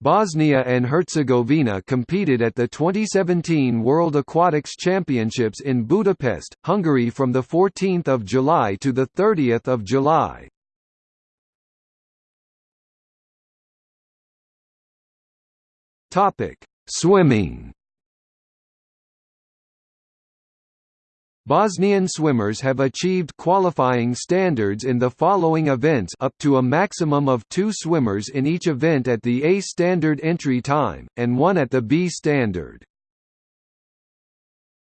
Bosnia and Herzegovina competed at the 2017 World Aquatics Championships in Budapest, Hungary from 14 July to 30 July. Swimming Bosnian swimmers have achieved qualifying standards in the following events up to a maximum of two swimmers in each event at the A standard entry time, and one at the B standard.